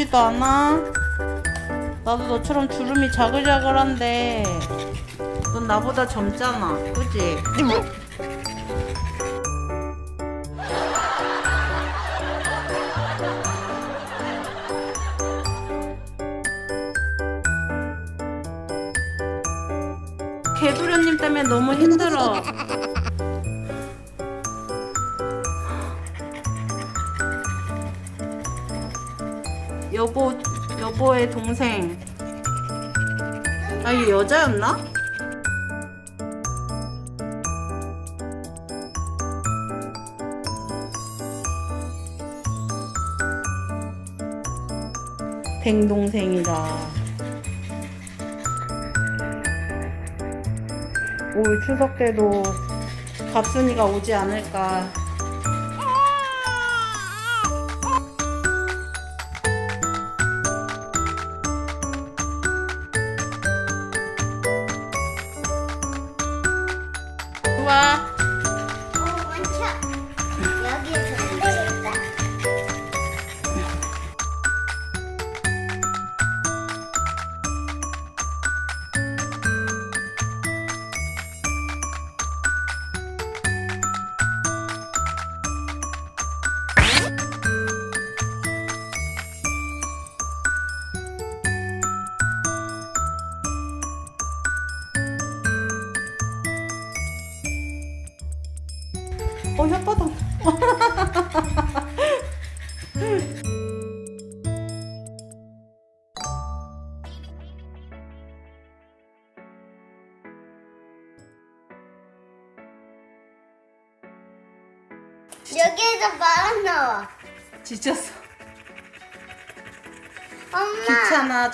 지치지도 않아. 나도 너처럼 주름이 자글자글한데. 넌 나보다 젊잖아. 그지? 개도련님 때문에 너무 힘들어 여보 여보의 동생. 아 이거 여자였나? 댕동생이다. 올 추석 때도 갑순이가 오지 않을까 여기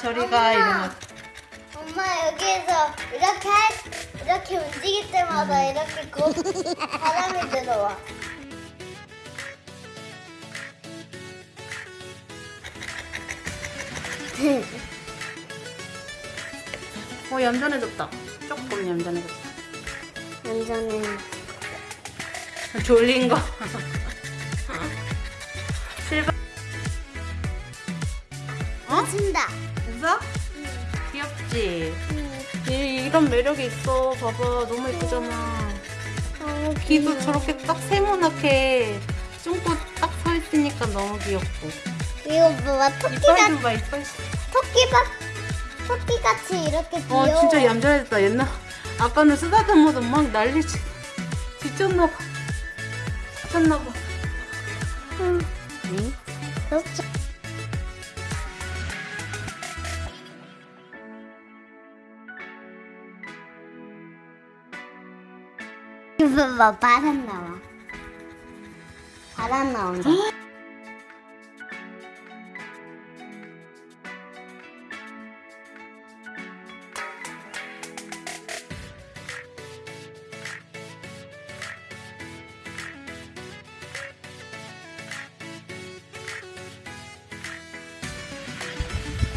저리 가 엄마. 이러면 엄마 여기에서 이렇게 할, 이렇게 움직일 때마다 이렇게 고 바람이 들어와. 어 얌전해졌다 조금 얌전해졌다 완전히. 졸린 거 실버 어? 웃는다. 귀엽지? 이, 이런 매력이 있어. 봐봐 너무 예쁘잖아. 너무 귀도 저렇게 딱 세모나게 쫑긋 딱서 있으니까 너무 귀엽고. 이거 뭐야? 이빨 토끼가 좀봐 이빨. 토끼가 토끼 같이 이렇게 귀여워. 어 진짜 얌전해졌다. 옛날 아까는 쓰다듬어도 막 난리 지 지쳤나봐. 지쳤나봐. 응. 응? 그렇죠. 이거 봐 바람 나와. 바람 나온다.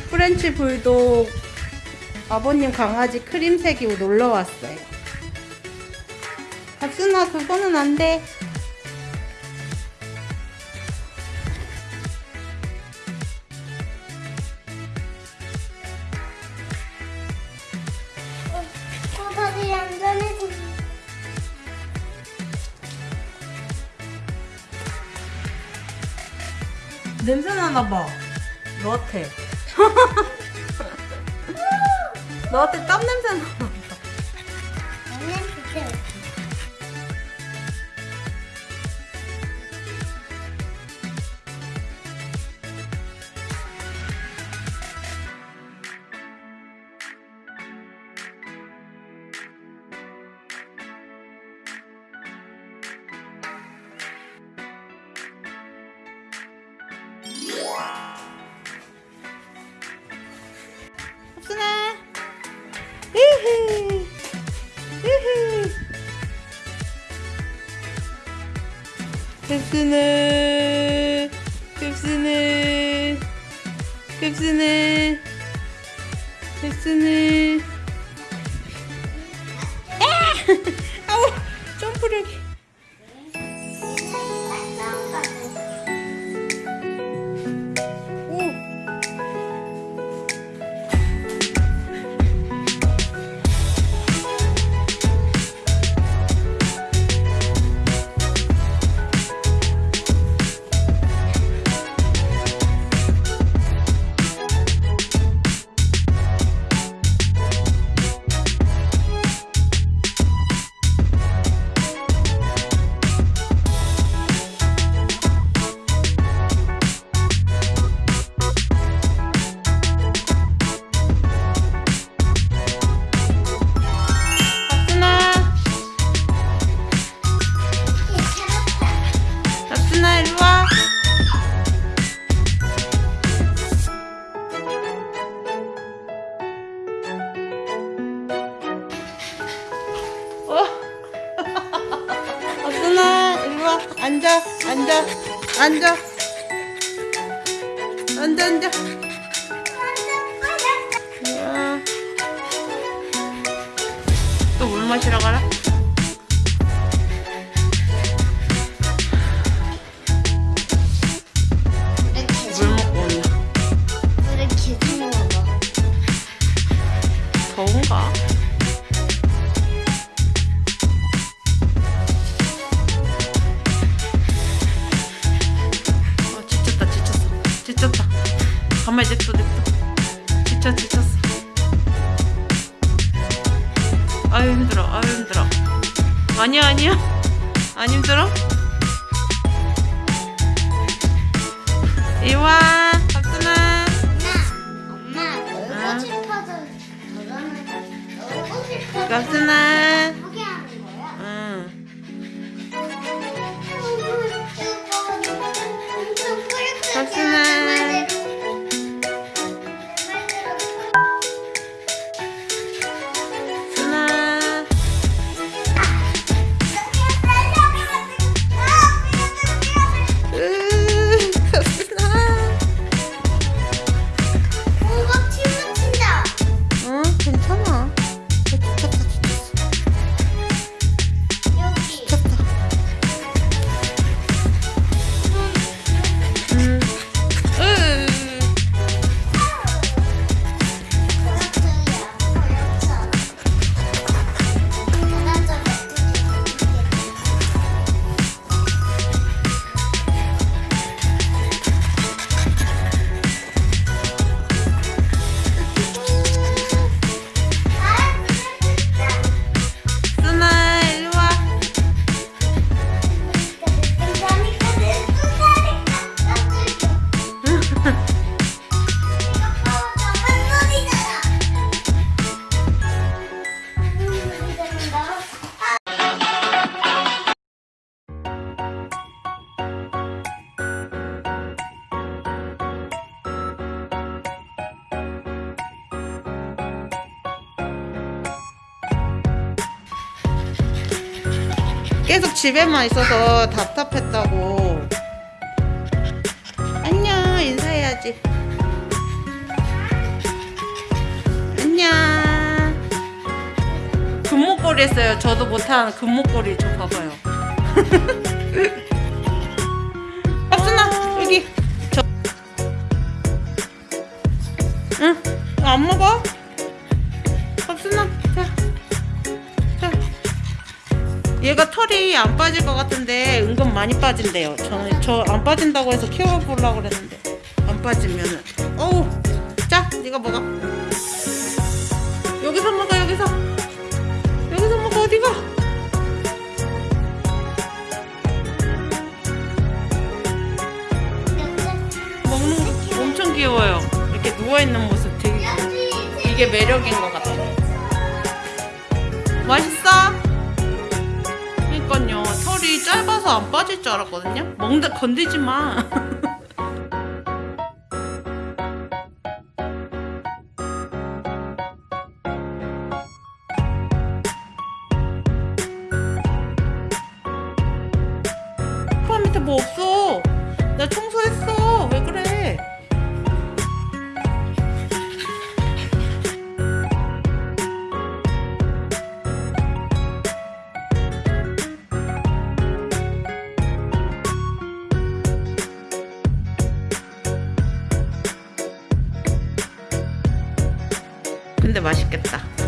프렌치 불독 아버님 강아지 크림색이 놀러 왔어요. 박순아 그거는 안 돼. 어, 다시 얌전해져. 냄새 나나 봐. 너한테. 너한테 땀 냄새 나 흡순아. 흡순아. 아! 아우 점프력이. 냅둬, 냅둬. 지쳐, 지쳤어. 아유, 힘들어, 아유, 힘들어. 아니야, 아니야. 안 힘들어? 이와, 박순아. 엄마, 엄마 놀고 싶어서 놀고 싶어서 박순아. 계속 집에만 있어서 답답했다고. 안녕, 인사해야지. 안녕. 금목걸이 했어요. 저도 못한 금목걸이 저 봐봐요. 박순아, 여기. 저. 응, 안 먹어? 얘가 털이 안 빠질 것 같은데 은근 많이 빠진대요. 저는 저 안 빠진다고 해서 키워보려고 그랬는데 안 빠지면은 어우 자 네가 먹어. 여기서 먹어 여기서 여기서 먹어 어디가? 먹는 거 엄청 귀여워요. 이렇게 누워 있는 모습 되게 이게 매력인 것 같아. 맛있어? 털이 짧아서 안 빠질 줄 알았거든요. 먹는데 건들지 마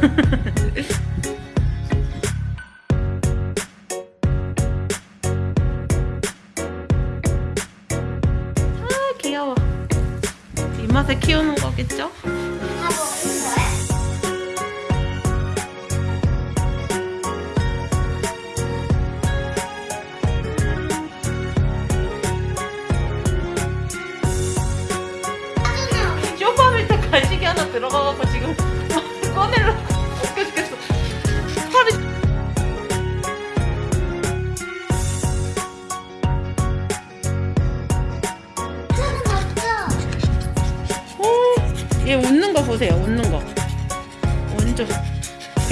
아 귀여워. 이 맛에 키우는 거겠죠?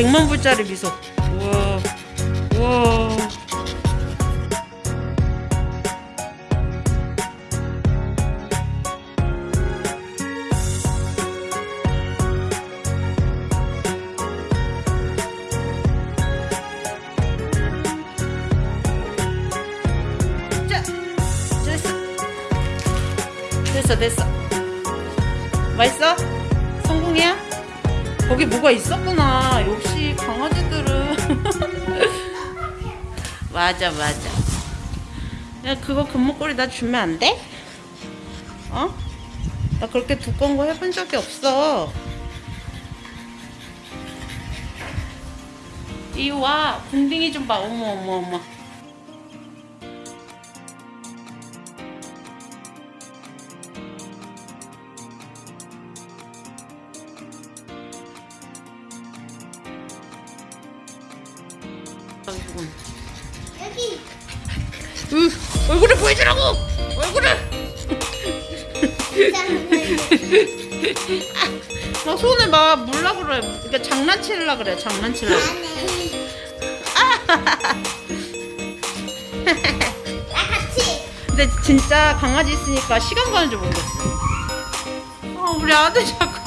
100만 불짜리 미소. 우와. 우와. 자, 됐어. 됐어 됐어. 맛있어? 거기 뭐가 있었구나. 역시 강아지들은. 맞아 맞아. 야 그거 금목걸이 나 주면 안 돼? 어? 나 그렇게 두꺼운 거 해본 적이 없어. 이리 와. 궁딩이 좀 봐. 어머 어머 어머 아이고. 여기. 으, 얼굴을 보여주라고! 얼굴을! 나 손에 막 물라 그래. 그러니까 장난치려 그래 장난치려 나 같이. 근데 진짜 강아지 있으니까 시간 가는 줄 모르겠어. 아 우리 아들 자꾸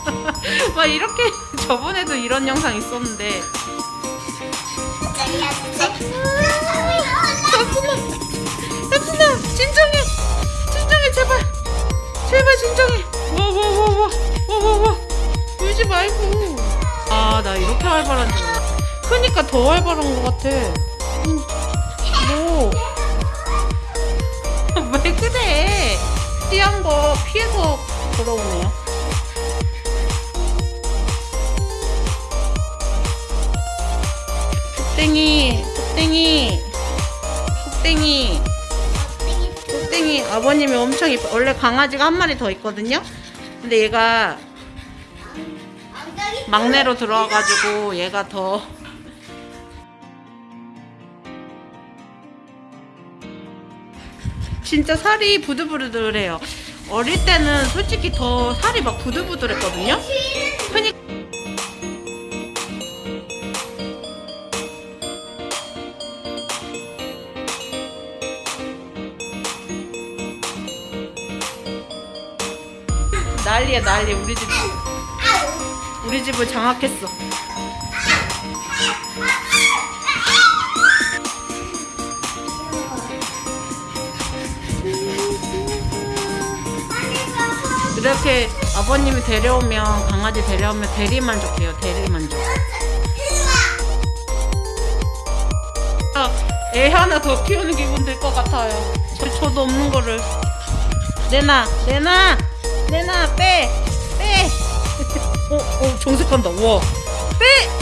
막 이렇게 저번에도 이런 영상 있었는데 활발한 줄 몰랐어. 크니까 더 활발한 것 같아. 음, 뭐? 왜 그래? 띠한 거 피해서 돌아오네요. 폭땡이 폭땡이 폭땡이. 폭땡이. 아버님이 엄청 이뻐. 원래 강아지가 한 마리 더 있거든요. 근데 얘가 막내로 들어와가지고 얘가 더. 진짜 살이 부들부들해요. 어릴 때는 솔직히 더 살이 막 부들부들했거든요. 그니 난리야 난리 우리 집 우리 집을 장악했어. 이렇게 아버님이 데려오면 강아지 데려오면 대리만족해요. 대리만족. 아, 애 하나 더 키우는 기분 들 것 같아요. 저, 저도 없는 거를. 내놔 내놔 내놔 빼 빼. 어, 어, 정색한다. 우와. 빼!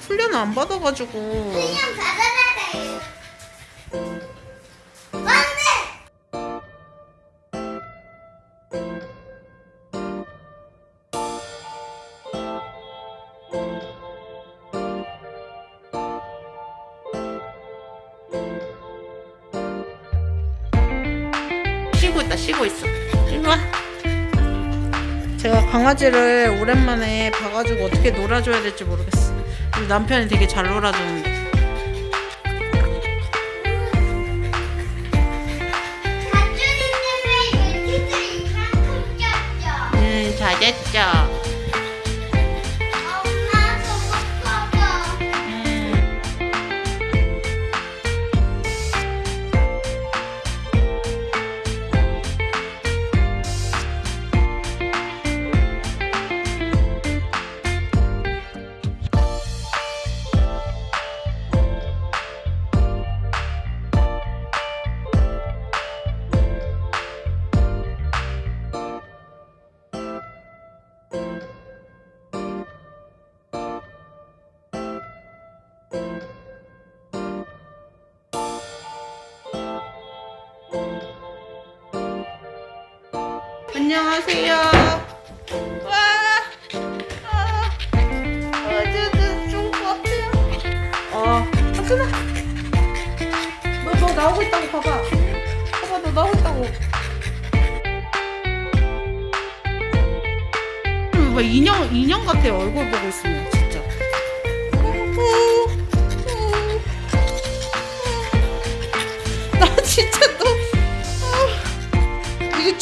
훈련이 안 받, 받아가지고. 그냥 받아라 돼. 쉬고 있다 쉬고 있어 일로 와 제가 강아지를 오랜만에 봐가지고 어떻게 놀아줘야 될지 모르겠어 우리 남편이 되게 잘 놀아주는데. 음 잘했죠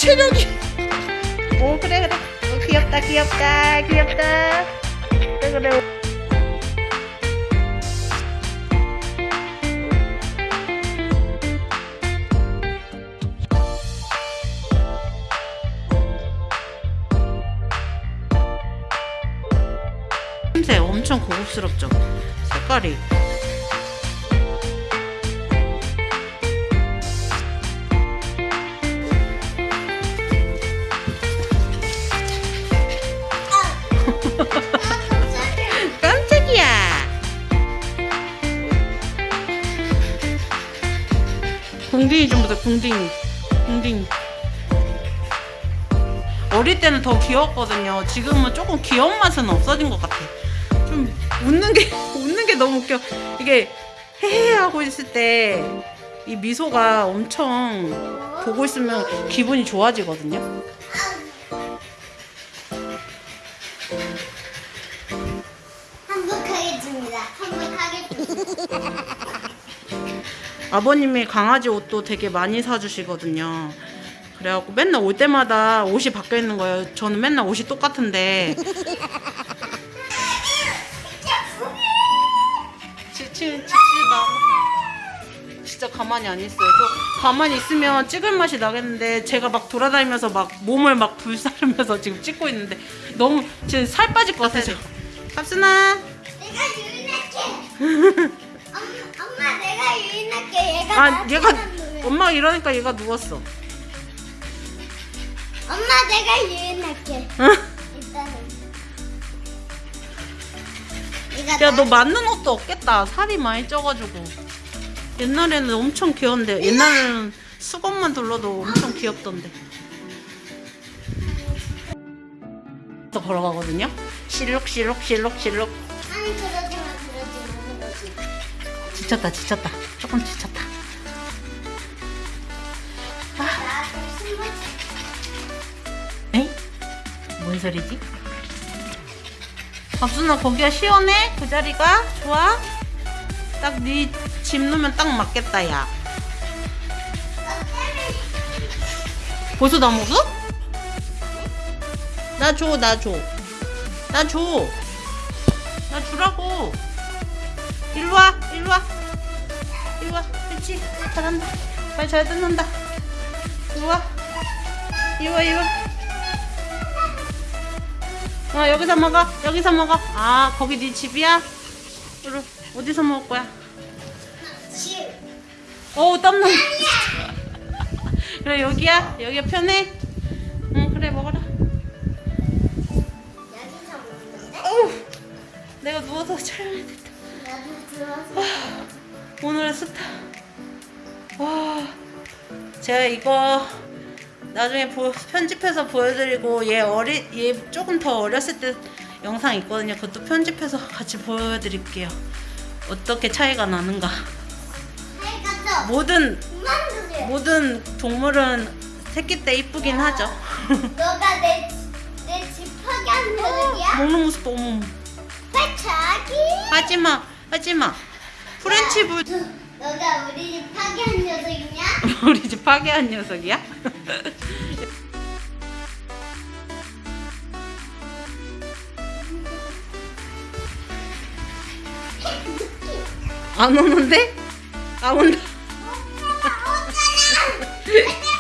체력이. 오 그래 그래. 오, 귀엽다 귀엽다 귀엽다. 그래 그래. 냄새 엄청 고급스럽죠? 색깔이. 궁딩이. 궁딩이. 어릴 때는 더 귀여웠거든요. 지금은 조금 귀여운 맛은 없어진 것 같아. 좀 웃는 게 웃는 게 너무 웃겨. 이게 헤헤 하고 있을 때 이 미소가 엄청 보고 있으면 기분이 좋아지거든요. 아버님이 강아지 옷도 되게 많이 사주시거든요. 그래갖고 맨날 올 때마다 옷이 바뀌어 있는 거예요. 저는 맨날 옷이 똑같은데. 지치 지치다. 진짜 가만히 안 있어요. 저 가만히 있으면 찍을 맛이 나겠는데 제가 막 돌아다니면서 막 몸을 막 불사르면서 지금 찍고 있는데 너무 지금 살 빠질 것 같아서. 갑순아. 내가 유인할게. 엄마 내가 유인할게. 아 얘가. 엄마가 이러니까 얘가 누웠어. 엄마 내가 유인할게. 응? 일단은. 얘가 야, 나- 너 맞는 옷도 없겠다. 살이 많이 쪄가지고. 옛날에는 엄청 귀여운데, 옛날에는 수건만 둘러도 엄청 귀엽던데. 또 걸어가거든요. 실룩실룩 실룩실룩. 아니 그러지 마 그러지 마 그러지 마. 지쳤다, 지쳤다. 조금 지쳤다. 에이? 뭔 소리지? 밥순아 거기가 시원해? 그 자리가? 좋아? 딱 네 집 놓으면 딱 맞겠다 야 벌써 다 먹어? 나 줘, 나 줘. 나 줘. 나 주라고. 일로 와, 일로 와. 일로 와. 그렇지. 잘한다. 말잘 듣는다. 일로 와. 이리 와, 이리 와. 어, 여기서 먹어. 여기서 먹어. 아, 거기 네 집이야? 그래. 어디서 먹을 거야? 집. 어우, 땀나. 그래, 여기야? 여기가 편해? 응, 그래, 먹어라. 여기서 먹는데? 내가 누워서 촬영해야. 나도 들어와서. 오늘의 스타. 와, 제가 이거 나중에 보- 편집해서 보여드리고 얘 어리 얘 조금 더 어렸을 때 영상 있거든요. 그것도 편집해서 같이 보여드릴게요. 어떻게 차이가 나는가. 모든. 모든 동물은 새끼 때 이쁘긴 하죠. 너가 내내집 파괴한 녀석이야? 먹는 모습. 왜 자기? 하지마, 하지마. 프렌치 불 너가 우리 집 파괴한 녀석이냐? 우리 집 파괴한 녀석이야? 안 오는데? 안 온다.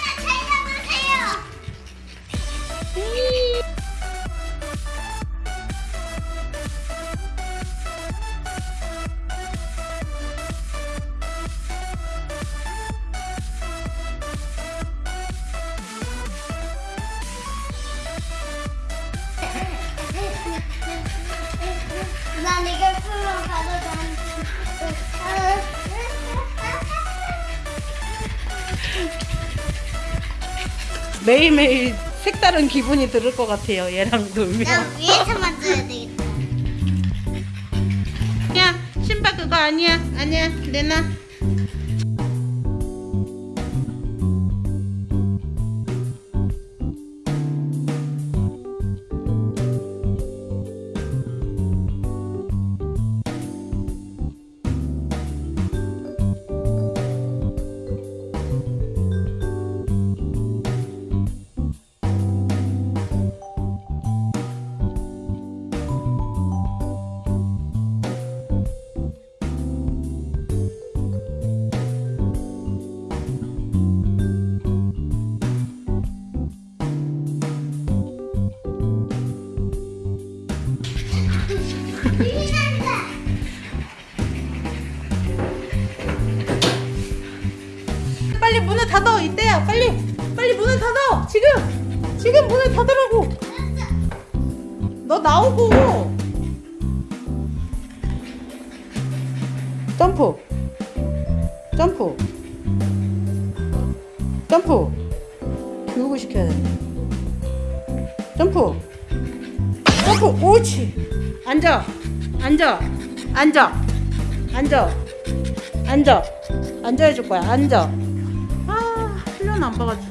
난 이걸 풀로 가져간. 매일매일 색다른 기분이 들을 것 같아요. 얘랑 놀면. 난 위에서 만져야 되겠다. 야, 신발 그거 아니야. 아니야. 내놔. 빨리 빨리 문을 닫아. 지금 지금 문을 닫으라고. 너 나오고. 점프. 점프. 점프. 교육을 시켜야 돼. 점프. 점프. 옳지. 앉아. 앉아. 앉아. 앉아. 앉아. 앉아 해줄 거야. 앉아 안 봐가지고.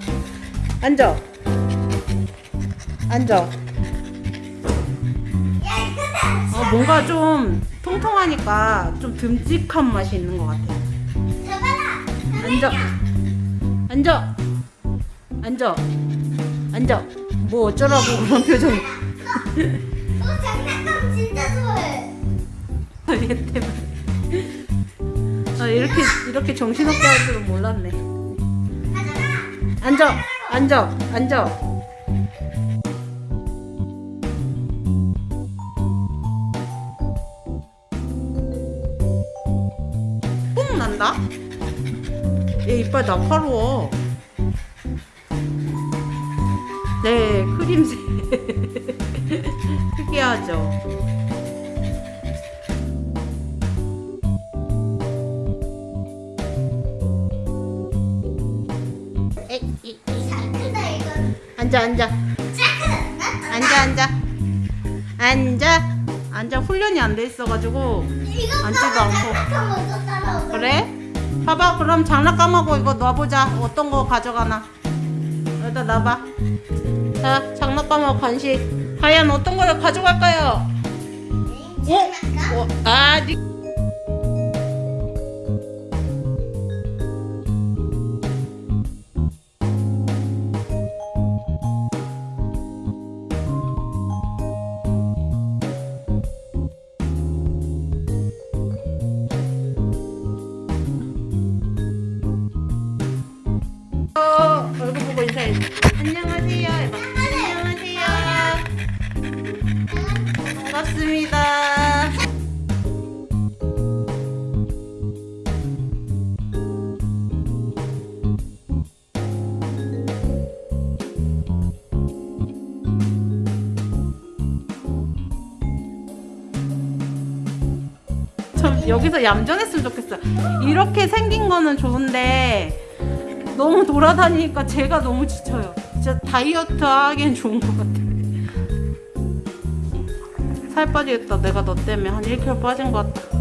앉아. 앉아. 어, 뭔가 좀 통통하니까 좀 듬직한 맛이 있는 것 같아. 앉아. 앉아. 앉아. 앉아. 뭐 어쩌라고 그런 표정. 너 장난감 진짜 좋아해. 얘 때문에. 아, 이렇게 이렇게 정신없게 할 줄은 몰랐네 앉아 앉아 앉아. 뽕 난다? 얘 이빨 날카로워. 네 크림색. 특이하죠 앉아 앉아. 짜 앉아 앉아. 앉아. 앉아. 훈련이 안 돼 있어가지고 앉지도 않고. 그래? 봐봐. 그럼 장난감하고 이거 놔보자. 어떤 거 가져가나. 여기다 놔봐. 자 장난감하고 간식. 과연 어떤 거를 가져갈까요? 장난감? 어, 아, 니... 여기서 얌전했으면 좋겠어요. 이렇게 생긴 거는 좋은데 너무 돌아다니니까 제가 너무 지쳐요. 진짜 다이어트 하기엔 좋은 것 같아. 살 빠지겠다. 내가 너 때문에 한 1kg 빠진 것 같다.